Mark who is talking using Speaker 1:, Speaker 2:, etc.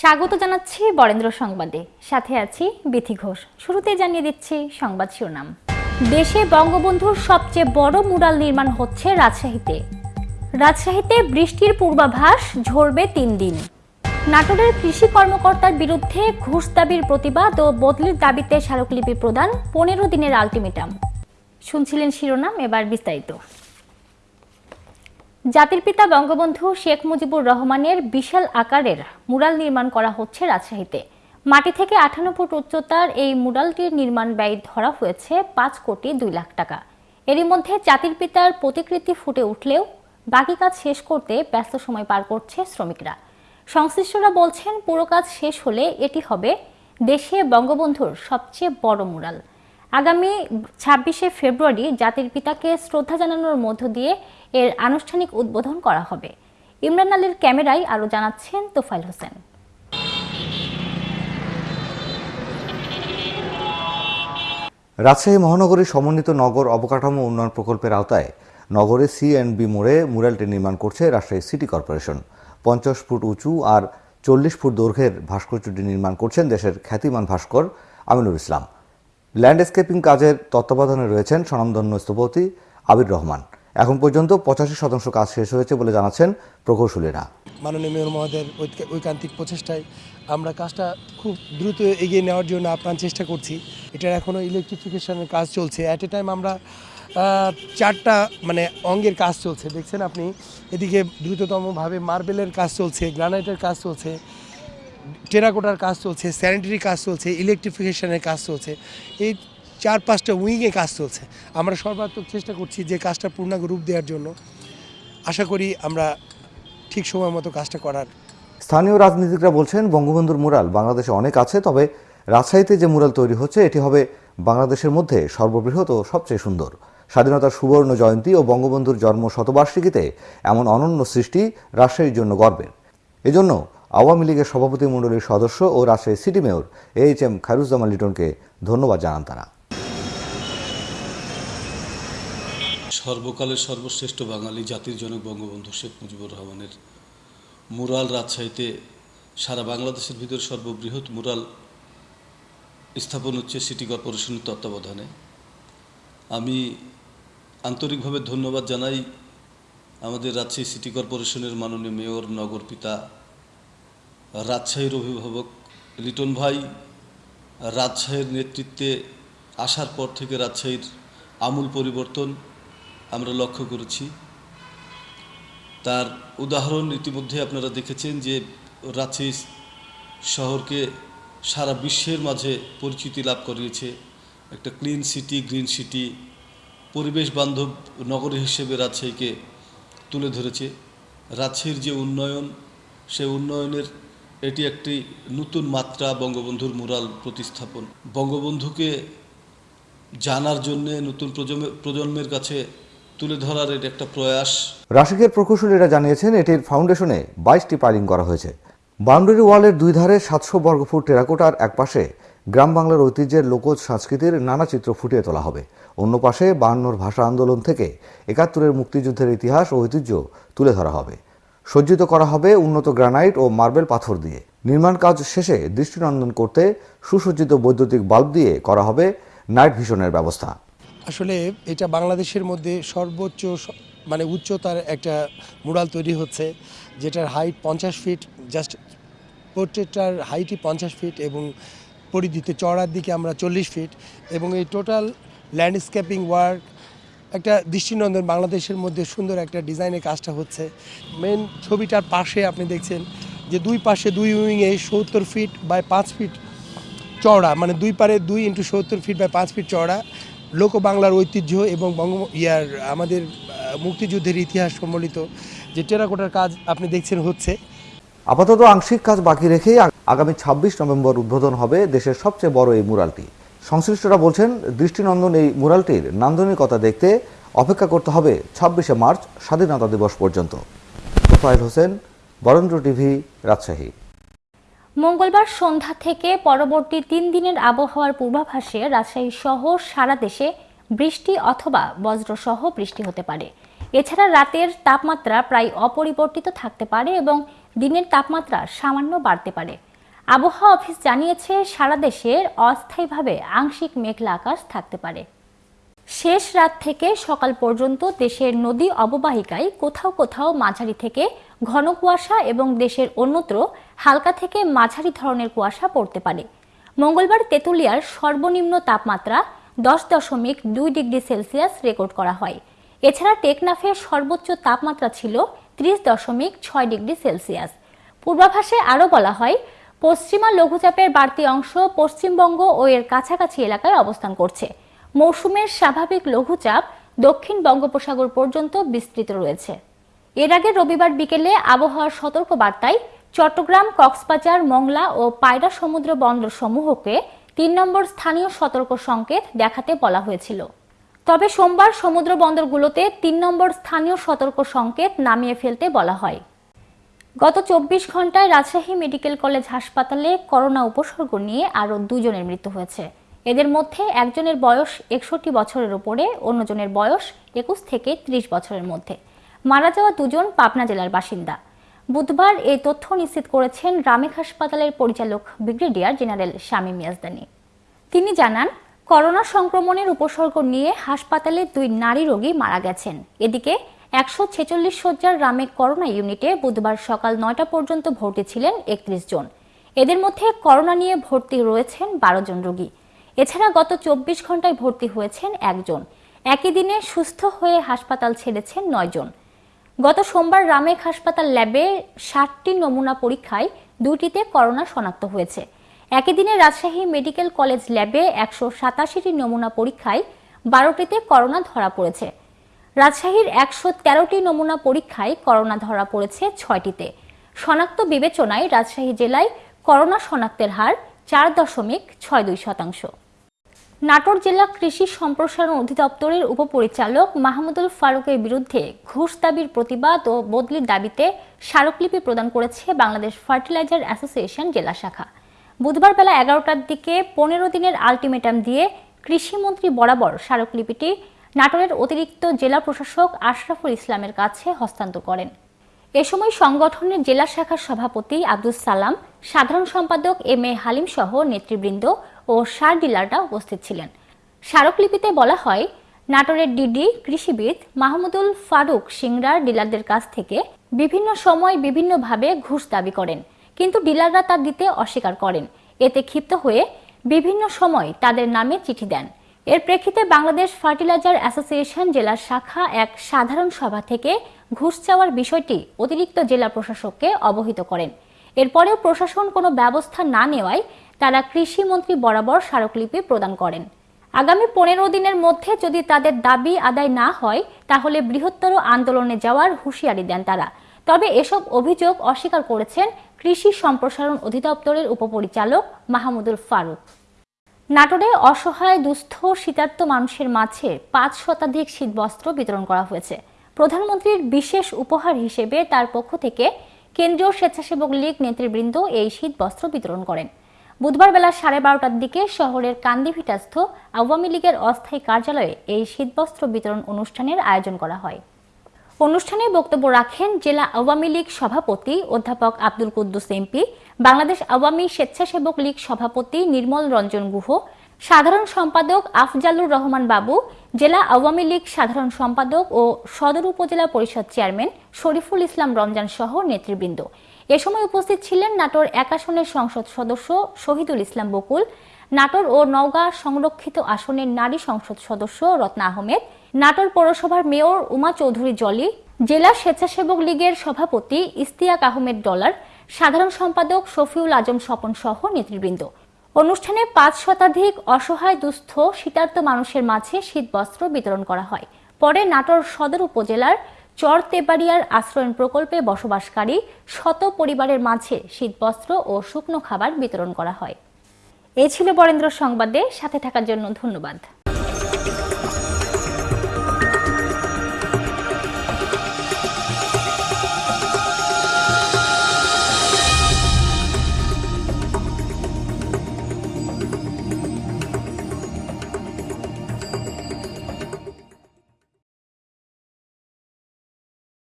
Speaker 1: স্বাগত জানাচ্ছি বরেন্দ্র সংবাদে। সাথে আছি বিথি ঘোষ। শুরুতে জানিয়ে দিচ্ছি সংবাদ শিরোনাম। দেশে বঙ্গবন্ধুর সবচেয়ে বড় মুরাল নির্মাণ হচ্ছে রাজশাহীতে। রাজশাহীতে বৃষ্টির পূর্বাভাস ঝরবে তিন দিন। নাটোরের কৃষি কর্মকর্তার বিরুদ্ধে ঘুষ দাবির প্রতিবাদ ও বদলির দাবিতে স্মারকলিপি প্রদান পনেরো দিনের আলটিমেটাম। শুনছিলেন শিরোনাম, এবার বিস্তারিত। জাতির পিতা বঙ্গবন্ধু শেখ মুজিবুর রহমানের বিশাল আকারের মুরাল নির্মাণ করা হচ্ছে রাজশাহীতে। মাটি থেকে আঠান্ন ফুট উচ্চতার এই মুরালটির নির্মাণ ব্যয় ধরা হয়েছে পাঁচ কোটি দুই লাখ টাকা। এরই মধ্যে জাতির পিতার প্রতিকৃতি ফুটে উঠলেও বাকি কাজ শেষ করতে ব্যস্ত সময় পার করছে শ্রমিকরা। সংশ্লিষ্টরা বলছেন, পুরো কাজ শেষ হলে এটি হবে দেশে বঙ্গবন্ধুর সবচেয়ে বড় মুরাল আগামী ছাব্বিশে ফেব্রুয়ারি জাতির পিতাকে শ্রদ্ধা জানানোর মধ্য দিয়ে এর আনুষ্ঠানিক উদ্বোধন করা হবে। ইমরান আলীর ক্যামেরায় আরও জানাচ্ছেন তোফাইল হোসেন।
Speaker 2: রাজশাহী মহানগরীর সমন্বিত নগর অবকাঠামো উন্নয়ন প্রকল্পের আওতায় নগরে সি অ্যান্ড বি মোড়ে মুরালটি নির্মাণ করছে রাজশাহী সিটি কর্পোরেশন। পঞ্চাশ ফুট উঁচু আর চল্লিশ ফুট দৈর্ঘ্যের ভাস্কর্যটি নির্মাণ করছেন দেশের খ্যাতিমান ভাস্কর আমিনুর ইসলাম। ল্যান্ডস্কেপিং কাজের তত্ত্বাবধানে রয়েছেন স্বনামধন্য স্থপতি আবির রহমান। এখন পর্যন্ত পঁচাশি শতাংশ কাজ শেষ হয়েছে বলে জানাচ্ছেন প্রকৌশলীরা।
Speaker 3: মাননীয় মেয়র মহোদয়ের ঐক- ঐকান্তিক প্রচেষ্টায় আমরা কাজটা খুব দ্রুত এগিয়ে নেওয়ার জন্য আপ্রাণ চেষ্টা করছি। এটার এখনও ইলেকট্রিফিকেশনের কাজ চলছে। অ্যাট এ টাইম আমরা চারটা মানে অঙ্গের কাজ চলছে। দেখছেন আপনি? এদিকে দ্রুততমভাবে মার্বেলের কাজ চলছে, গ্রানাইটের কাজ চলছে, টেরাকোটার কাজ চলছে, স্যানিটারি কাজ চলছে ইলেকট্রিফিকেশনের কাজ চলছে। এই চার পাঁচটা উইংয়ে কাজ চলছে। আমরা সর্বাত্মক চেষ্টা করছি যে কাজটা পূর্ণাঙ্গ রূপ দেওয়ার জন্য। আশা করি আমরা ঠিক সময় মতো কাজটা করার।
Speaker 2: স্থানীয় রাজনীতিকরা বলছেন, বঙ্গবন্ধুর মুরাল বাংলাদেশে অনেক আছে, তবে রাজশাহীতে যে মুরাল তৈরি হচ্ছে, এটি হবে বাংলাদেশের মধ্যে সর্ববৃহৎ ও সবচেয়ে সুন্দর। স্বাধীনতার সুবর্ণ জয়ন্তী ও বঙ্গবন্ধুর জন্ম শতবার্ষিকীতে এমন অনন্য সৃষ্টি রাজশাহীর জন্য গর্বের। এজন্য আওয়ামী লীগের সভাপতি মণ্ডলীর সদস্য ও Rajshahi City mayor H M Khairuzzaman লিটনকে ধন্যবাদ জানান তারা।
Speaker 4: সর্বকালের সর্বশ্রেষ্ঠ বাঙালি জাতির জনক বঙ্গবন্ধু শেখ মুজিবুর রহমানের মুরাল রাজশাহীতে সারা বাংলাদেশের ভিতরে সর্ববৃহৎ মুরাল স্থাপন হচ্ছে সিটি কর্পোরেশনের তত্ত্বাবধানে। আমি আন্তরিকভাবে ধন্যবাদ জানাই আমাদের রাজশাহী সিটি কর্পোরেশনের মাননীয় মেয়র, নগর পিতা, রাজশাহীর অভিভাবক লিটন ভাই। রাজশাহীর নেতৃত্বে আসার পর থেকে রাজশাহীর আমূল পরিবর্তন আমরা লক্ষ্য করেছি। তার উদাহরণ ইতিমধ্যে আপনারা দেখেছেন যে রাজশাহী শহরকে সারা বিশ্বের মাঝে পরিচিতি লাভ করিয়েছে। একটা ক্লিন সিটি গ্রিন সিটি পরিবেশ বান্ধব নগরী হিসেবে রাজশাহীকে তুলে ধরেছে। রাজশাহীর যে উন্নয়ন, সে উন্নয়নের এটি একটি নতুন মাত্রা বঙ্গবন্ধুর মুরাল প্রতিস্থাপন। বঙ্গবন্ধুকে জানার জন্যে নতুন প্রজন্মের কাছে তুলে ধরার এটি একটা প্রয়াস।
Speaker 2: রাশিকের প্রকৌশলীরা জানিয়েছেন এটির ফাউন্ডেশনে বাইশটি পাইলিং করা হয়েছে। বাউন্ডারি ওয়ালের দুই ধারে সাতশো বর্গফুট টেরাকোটার এক পাশে গ্রাম বাংলার ঐতিহ্যের লোকজ সংস্কৃতির নানা চিত্র ফুটিয়ে তোলা হবে। অন্য পাশে বায়ান্নর ভাষা আন্দোলন থেকে একাত্তরের মুক্তিযুদ্ধের ইতিহাস ও ঐতিহ্য তুলে ধরা হবে। সজ্জিত করা হবে উন্নত গ্রানাইট ও মার্বেল পাথর দিয়ে। নির্মাণ কাজ শেষে দৃষ্টিনন্দন করতে সুসজ্জিত বৈদ্যুতিক বাল্ব দিয়ে করা হবে নাইট ভিশনের ব্যবস্থা।
Speaker 3: আসলে এটা বাংলাদেশের মধ্যে সর্বোচ্চ মানে উচ্চতার একটা মুরাল তৈরি হচ্ছে, যেটার হাইট পঞ্চাশ ফিট জাস্ট পোর্ট্রেটটার হাইটই পঞ্চাশ ফিট এবং পরিধিতে চড়ার দিকে আমরা চল্লিশ ফিট এবং এই টোটাল ল্যান্ডস্কেপিং ওয়ার্ক একটা দৃষ্টিনন্দন বাংলাদেশের মধ্যে সুন্দর একটা ডিজাইনের কাজটা হচ্ছে। মেন ছবিটার পাশে আপনি দেখছেন যে দুই পাশে দুই উইংয়ে সত্তর ফিট বাই পাঁচ ফিট চওড়া মানে দুই পারে দুই ইন্টু সত্তর ফিট বাই পাঁচ ফিট চওড়া। লোক বাংলার ঐতিহ্য এবং বঙ্গ ইয়ার আমাদের মুক্তিযুদ্ধের ইতিহাস সম্বলিত যে টেরাকোটার কাজ আপনি দেখছেন হচ্ছে।
Speaker 2: আপাতত আংশিক কাজ বাকি রেখেই আগামী ছাব্বিশ নভেম্বর উদ্বোধন হবে দেশের সবচেয়ে বড় এই মুরালটি। সংশ্লিষ্টরা বলছেন, দৃষ্টিনন্দন এই মুরালটির নান্দনিকতা দেখতে অপেক্ষা করতে হবে ছাব্বিশে মার্চ স্বাধীনতা দিবস পর্যন্ত। হোসেন, বরেন্দ্র টিভি, রাজশাহী।
Speaker 1: মঙ্গলবার সন্ধ্যা থেকে পরবর্তী তিন দিনের আবহাওয়ার পূর্বাভাসে রাজশাহী সহ সারা দেশে বৃষ্টি অথবা বজ্রসহ বৃষ্টি হতে পারে। এছাড়া রাতের তাপমাত্রা প্রায় অপরিবর্তিত থাকতে পারে এবং দিনের তাপমাত্রা সামান্য বাড়তে পারে। আবহাওয়া অফিস জানিয়েছে, সারা দেশের অস্থায়ীভাবে আংশিক মেঘলা আকাশ থাকতে পারে। শেষ রাত থেকে সকাল পর্যন্ত দেশের নদী অববাহিকায় কোথাও কোথাও মাঝারি থেকে ঘন কুয়াশা এবং দেশের অন্যত্র হালকা থেকে মাঝারি ধরনের কুয়াশা পড়তে পারে। মঙ্গলবার তেঁতুলিয়ার সর্বনিম্ন তাপমাত্রা দশ দশমিক দুই ডিগ্রি সেলসিয়াস রেকর্ড করা হয়। এছাড়া টেকনাফের সর্বোচ্চ তাপমাত্রা ছিল ত্রিশ দশমিক ছয় ডিগ্রি সেলসিয়াস। পূর্বাভাসে আরও বলা হয়, পশ্চিমা লঘুচাপের বাড়তি অংশ পশ্চিমবঙ্গ ও এর কাছাকাছি এলাকায় অবস্থান করছে। মৌসুমের স্বাভাবিক লঘুচাপ দক্ষিণ বঙ্গোপসাগর পর্যন্ত বিস্তৃত রয়েছে। এর আগে রবিবার বিকেলে আবহাওয়ার সতর্ক বার্তায় চট্টগ্রাম, কক্সবাজার, মংলা ও পায়রা সমুদ্র বন্দর সমূহকে তিন নম্বর স্থানীয় সতর্ক সংকেত দেখাতে বলা হয়েছিল। তবে সোমবার সমুদ্র বন্দরগুলোতে তিন নম্বর স্থানীয় সতর্ক সংকেত নামিয়ে ফেলতে বলা হয়। গত চব্বিশ ঘন্টায় রাজশাহী মেডিকেল কলেজ হাসপাতালে করোনা উপসর্গ নিয়ে আরও দুজনের মৃত্যু হয়েছে। এদের মধ্যে একজনের বয়স একষট্টি বছরের উপরে অন্যজনের বয়স একুশ থেকে ত্রিশ বছরের মধ্যে। মারা যাওয়া দুজন পাবনা জেলার বাসিন্দা। বুধবার এই তথ্য নিশ্চিত করেছেন রামেক হাসপাতালের পরিচালক ব্রিগেডিয়ার জেনারেল শামীম ইয়াজদানি। তিনি জানান, করোনা সংক্রমণের উপসর্গ নিয়ে হাসপাতালে দুই নারী রোগী মারা গেছেন। এদিকে একশো ছেচল্লিশ শয্যার রামেক করোনা ইউনিটে বুধবার সকাল নয়টা পর্যন্ত ভর্তি ছিলেন একত্রিশ জন। এদের মধ্যে করোনা নিয়ে ভর্তি রয়েছেন বারো জন রোগী। এছাড়া গত চব্বিশ ঘন্টায় ভর্তি হয়েছেন একজন। একই দিনে সুস্থ হয়ে হাসপাতাল ছেড়েছেন নয় জন। গত সোমবার রামেক হাসপাতাল ল্যাবে ষাটটি নমুনা পরীক্ষায় দুটিতে করোনা শনাক্ত হয়েছে। একই দিনে রাজশাহী মেডিকেল কলেজ ল্যাবে একশো সাতাশিটি নমুনা পরীক্ষায় বারোটিতে করোনা ধরা পড়েছে। রাজশাহীর একশো তেরোটি নমুনা পরীক্ষায় করোনা ধরা পড়েছে ছয়টিতে। শনাক্ত বিবেচনায় রাজশাহী জেলায় করোনা শনাক্তের হার চার দশমিক ছয় দুই শতাংশ। নাটোর জেলা কৃষি সম্প্রসারণ অধিদপ্তরের উপপরিচালক মাহমুদুল ফারুকের বিরুদ্ধে ঘুষ দাবির প্রতিবাদ ও বদলির দাবিতে স্মারকলিপি প্রদান করেছে বাংলাদেশ ফার্টিলাইজার অ্যাসোসিয়েশন জেলা শাখা। বুধবার বেলা এগারোটার দিকে পনেরো দিনের আলটিমেটাম দিয়ে কৃষিমন্ত্রী বরাবর স্মারকলিপিটি নাটোরের অতিরিক্ত জেলা প্রশাসক আশরাফুল ইসলামের কাছে হস্তান্তর করেন। এ সময় সংগঠনের জেলা শাখার সভাপতি আব্দুল সালাম, সাধারণ সম্পাদক এম এ হালিম সহ নেতৃবৃন্দ ও সার ডিলাররা উপস্থিত ছিলেন। স্মারকলিপিতে বলা হয়, নাটোরের ডিডি কৃষিবিদ মাহমুদুল ফারুক সিংড়ার ডিলারদের কাছ থেকে বিভিন্ন সময় বিভিন্নভাবে ঘুষ দাবি করেন, কিন্তু ডিলাররা তা দিতে অস্বীকার করেন। এতে ক্ষিপ্ত হয়ে বিভিন্ন সময় তাদের নামে চিঠি দেন। এর প্রেক্ষিতে বাংলাদেশ ফার্টিলাইজার অ্যাসোসিয়েশন জেলা শাখা এক সাধারণ সভা থেকে ঘুষ চাওয়ার বিষয়টি অতিরিক্ত জেলা প্রশাসককে অবহিত করেন। এরপরেও প্রশাসন কোনো ব্যবস্থা না নেওয়ায় তারা কৃষিমন্ত্রী বরাবর স্মারকলিপি প্রদান করেন। আগামী পনেরো দিনের মধ্যে যদি তাদের দাবি আদায় না হয়, তাহলে বৃহত্তর আন্দোলনে যাওয়ার হুঁশিয়ারি দেন তারা। তবে এসব অভিযোগ অস্বীকার করেছেন কৃষি সম্প্রসারণ অধিদপ্তরের উপপরিচালক মাহমুদুল ফারুক। নাটোরে অসহায়, দুস্থ শীতার্ত মানুষের মাঝে পাঁচ শতাধিক শীতবস্ত্র বিতরণ করা হয়েছে। প্রধানমন্ত্রীর বিশেষ উপহার হিসেবে তার পক্ষ থেকে কেন্দ্রীয় স্বেচ্ছাসেবক লীগ নেতৃবৃন্দ এই শীতবস্ত্র বিতরণ করেন। বুধবার বেলা সাড়ে বারোটার দিকে শহরের কান্দিভিটাস্থ আওয়ামী লীগের অস্থায়ী কার্যালয়ে এই শীতবস্ত্র বিতরণ অনুষ্ঠানের আয়োজন করা হয়। অনুষ্ঠানে বক্তব্য রাখেন জেলা আওয়ামী লীগ সভাপতি অধ্যাপক আব্দুল কুদ্দুস এমপি বাংলাদেশ আওয়ামী স্বেচ্ছাসেবক লীগ সভাপতি নির্মল রঞ্জন গুহ, সাধারণ সম্পাদক আফজালুর রহমান বাবু, জেলা আওয়ামী লীগ সাধারণ সম্পাদক ও সদর উপজেলা পরিষদ চেয়ারম্যান শরীফুল ইসলাম রমজান সহ নেতৃবৃন্দ। এ সময় উপস্থিত ছিলেন নাটোর এক আসনের সংসদ সদস্য শহীদুল ইসলাম বকুল, নাটোর ও নওগাঁ সংরক্ষিত আসনের নারী সংসদ সদস্য রত্না আহমেদ, নাটোর পৌরসভার মেয়র উমা চৌধুরী জলি, জেলা স্বেচ্ছাসেবক লীগের সভাপতি ইস্তিয়াক আহমেদ ডলার, সাধারণ সম্পাদক শফিউল আজম স্বপন সহ নেতৃবৃন্দ। অনুষ্ঠানে পাঁচ শতাধিক অসহায়, দুস্থ, শীতার্ত মানুষের মাঝে শীতবস্ত্র বিতরণ করা হয়। পরে নাটোর সদর উপজেলার চর তেবাড়িয়ার আশ্রয়ণ প্রকল্পে বসবাসকারী শত পরিবারের মাঝে শীতবস্ত্র ও শুকনো খাবার বিতরণ করা হয়। এ ছিল বরেন্দ্র সংবাদে, সাথে থাকার জন্য ধন্যবাদ।